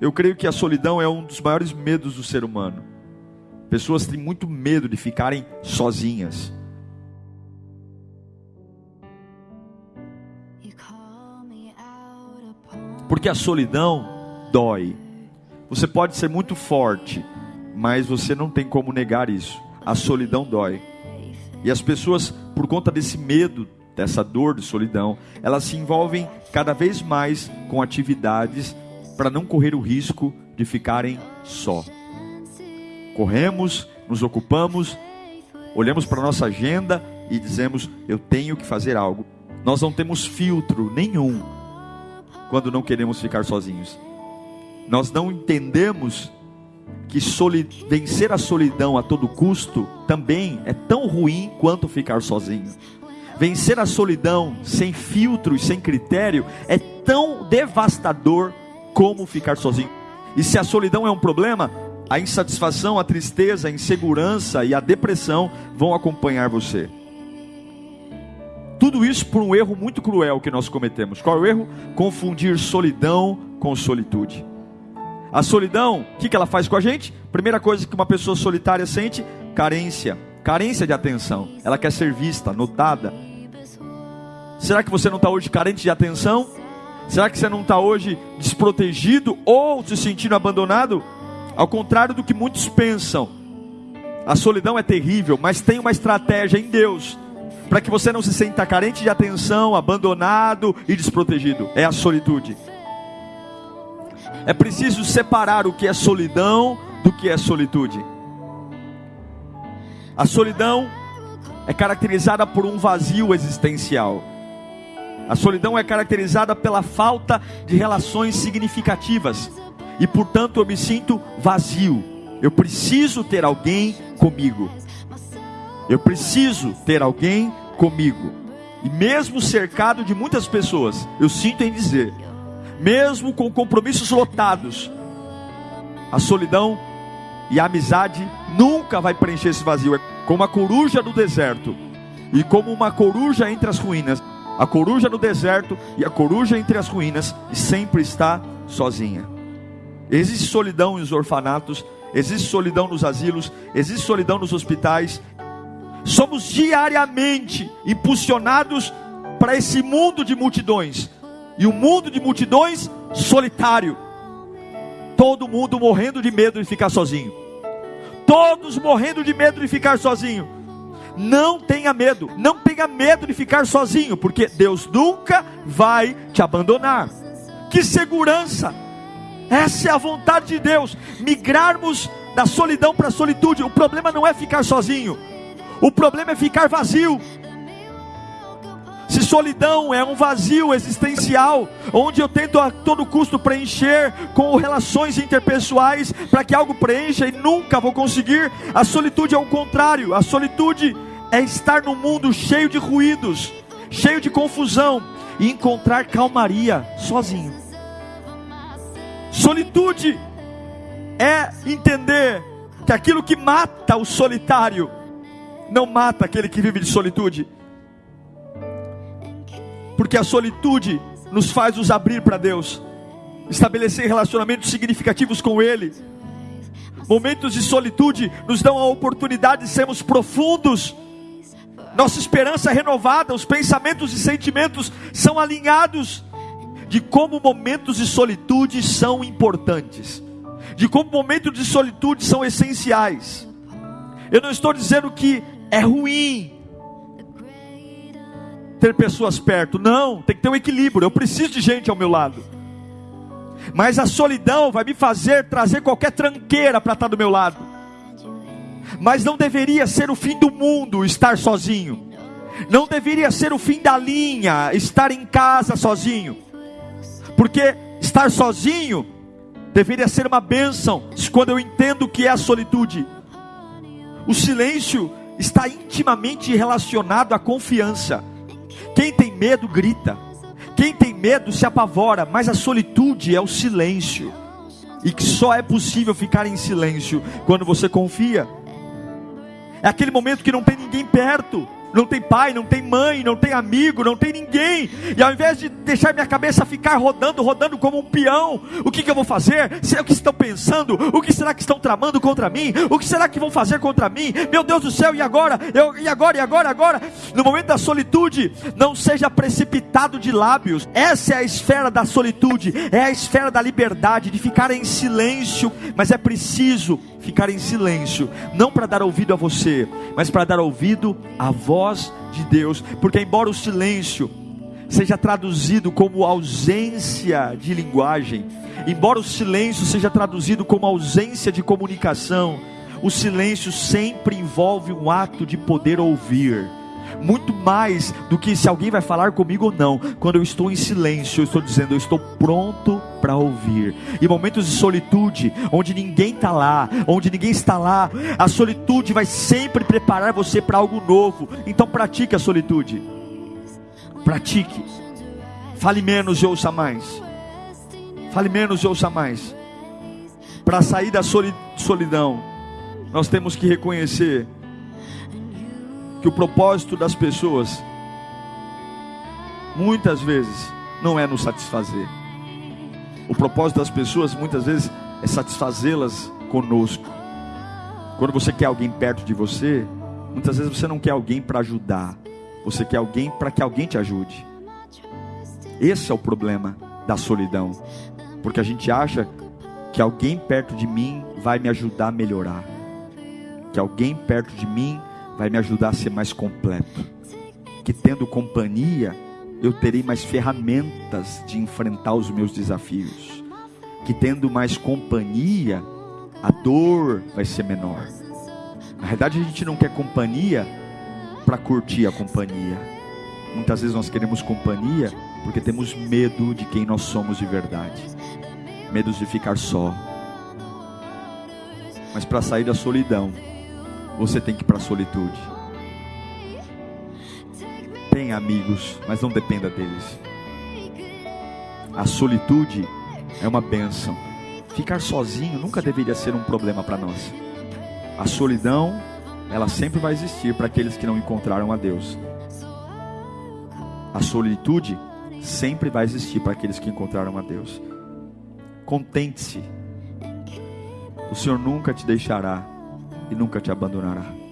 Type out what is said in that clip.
Eu creio que a solidão é um dos maiores medos do ser humano. Pessoas têm muito medo de ficarem sozinhas. Porque a solidão dói. Você pode ser muito forte, mas você não tem como negar isso. A solidão dói. E as pessoas, por conta desse medo, dessa dor de solidão, elas se envolvem cada vez mais com atividades para não correr o risco de ficarem só. Corremos, nos ocupamos, olhamos para nossa agenda e dizemos: eu tenho que fazer algo. Nós não temos filtro nenhum quando não queremos ficar sozinhos. Nós não entendemos que vencer a solidão a todo custo também é tão ruim quanto ficar sozinho. Vencer a solidão sem filtro e sem critério é tão devastador como ficar sozinho. E se a solidão é um problema, a insatisfação, a tristeza, a insegurança e a depressão vão acompanhar você. Tudo isso por um erro muito cruel que nós cometemos. Qual é o erro? Confundir solidão com solitude. A solidão, o que, que ela faz com a gente? Primeira coisa que uma pessoa solitária sente: carência. Carência de atenção. Ela quer ser vista, notada. Será que você não está hoje carente de atenção? Será que você não está hoje desprotegido ou se sentindo abandonado? Ao contrário do que muitos pensam, a solidão é terrível, mas tem uma estratégia em Deus para que você não se sinta carente de atenção, abandonado e desprotegido. É a solitude. É preciso separar o que é solidão do que é solitude. A solidão é caracterizada por um vazio existencial. A solidão é caracterizada pela falta de relações significativas e, portanto, eu me sinto vazio. Eu preciso ter alguém comigo. Eu preciso ter alguém comigo. E mesmo cercado de muitas pessoas, eu sinto em dizer, mesmo com compromissos lotados, a solidão e a amizade nunca vai preencher esse vazio. É como a coruja no deserto e como uma coruja entre as ruínas a coruja no deserto e a coruja entre as ruínas, e sempre está sozinha. Existe solidão nos orfanatos, existe solidão nos asilos, existe solidão nos hospitais. Somos diariamente impulsionados para esse mundo de multidões, e o um mundo de multidões solitário. Todo mundo morrendo de medo de ficar sozinho. Todos morrendo de medo de ficar sozinho. Não tenha medo, não tenha medo de ficar sozinho, porque Deus nunca vai te abandonar. Que segurança! Essa é a vontade de Deus, migrarmos da solidão para a solitude. O problema não é ficar sozinho, o problema é ficar vazio. Se solidão é um vazio existencial, onde eu tento a todo custo preencher com relações interpessoais para que algo preencha e nunca vou conseguir, a solitude é o contrário. A solitude é estar num mundo cheio de ruídos, cheio de confusão e encontrar calmaria sozinho. Solitude é entender que aquilo que mata o solitário não mata aquele que vive de solitude. Porque a solitude nos faz nos abrir para Deus, estabelecer relacionamentos significativos com Ele. Momentos de solitude nos dão a oportunidade de sermos profundos nossa esperança é renovada, os pensamentos e sentimentos são alinhados de como momentos de solitude são importantes, de como momentos de solitude são essenciais. Eu não estou dizendo que é ruim ter pessoas perto, não, tem que ter um equilíbrio. Eu preciso de gente ao meu lado, mas a solidão vai me fazer trazer qualquer tranqueira para estar do meu lado mas não deveria ser o fim do mundo estar sozinho, não deveria ser o fim da linha estar em casa sozinho, porque estar sozinho deveria ser uma bênção quando eu entendo o que é a solitude. O silêncio está intimamente relacionado à confiança. Quem tem medo grita, quem tem medo se apavora, mas a solitude é o silêncio. E que só é possível ficar em silêncio quando você confia. É aquele momento que não tem ninguém perto. não tem pai, não tem mãe, não tem amigo, não tem ninguém. E ao invés de deixar minha cabeça ficar rodando, rodando como um peão, o que, que eu vou fazer? Será que estão pensando? O que será que estão tramando contra mim? O que será que vão fazer contra mim? Meu Deus do céu, e agora? Eu, e agora? E agora? E agora? No momento da solitude, não seja precipitado de lábios. Essa é a esfera da solitude, é a esfera da liberdade, de ficar em silêncio. Mas é preciso ficar em silêncio, não para dar ouvido a você, mas para dar ouvido à voz de Deus, porque embora o silêncio seja traduzido como ausência de linguagem, embora o silêncio seja traduzido como ausência de comunicação, o silêncio sempre envolve um ato de poder ouvir muito mais do que se alguém vai falar comigo ou não. Quando eu estou em silêncio, eu estou dizendo, eu estou pronto ouvir. Em momentos de solitude, onde ninguém está lá, onde ninguém está lá, a solitude vai sempre preparar você para algo novo. Então pratique a solitude. Pratique. Fale menos e ouça mais. Fale menos e ouça mais. Para sair da solidão, nós temos que reconhecer que o propósito das pessoas muitas vezes não é nos satisfazer. O propósito das pessoas muitas vezes é satisfazê-las conosco. Quando você quer alguém perto de você, muitas vezes você não quer alguém para ajudar, você quer alguém para que alguém te ajude. Esse é o problema da solidão, porque a gente acha que alguém perto de mim vai me ajudar a melhorar, que alguém perto de mim vai me ajudar a ser mais completo. Que tendo companhia, eu terei mais ferramentas de enfrentar os meus desafios. Que tendo mais companhia, a dor vai ser menor. Na verdade, a gente não quer companhia para curtir a companhia. Muitas vezes nós queremos companhia porque temos medo de quem nós somos de verdade. Medos de ficar só. Mas para sair da solidão, você tem que ir para a solitude. Amigos, mas não dependa deles. A solitude é uma bênção. Ficar sozinho nunca deveria ser um problema para nós. A solidão, ela sempre vai existir para aqueles que não encontraram a Deus. A solitude sempre vai existir para aqueles que encontraram a Deus. Contente-se. O Senhor nunca te deixará e nunca te abandonará.